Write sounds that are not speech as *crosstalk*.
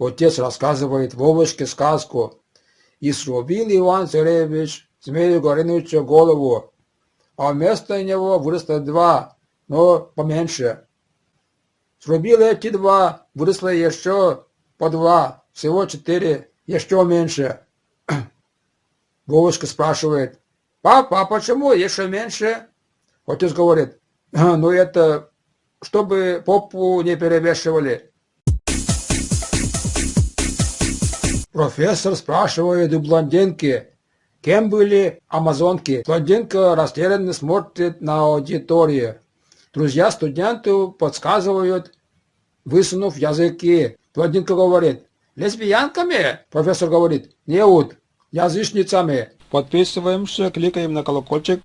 Отец рассказывает Вовочке сказку. И срубил Иван Царевич Змею Горынычу голову, а вместо него выросло два, но поменьше. Срубил эти два, выросло еще по два, всего четыре, еще меньше. *clears throat* Вовочка спрашивает, папа, а почему еще меньше? Отец говорит, ну это, чтобы попу не перевешивали. Профессор спрашивает у блондинки, кем были амазонки. Блондинка растерянно смотрит на аудиторию. Друзья студенту подсказывают, высунув языки. Блондинка говорит, лесбиянками? Профессор говорит, нет, язычницами. Подписываемся, кликаем на колокольчик.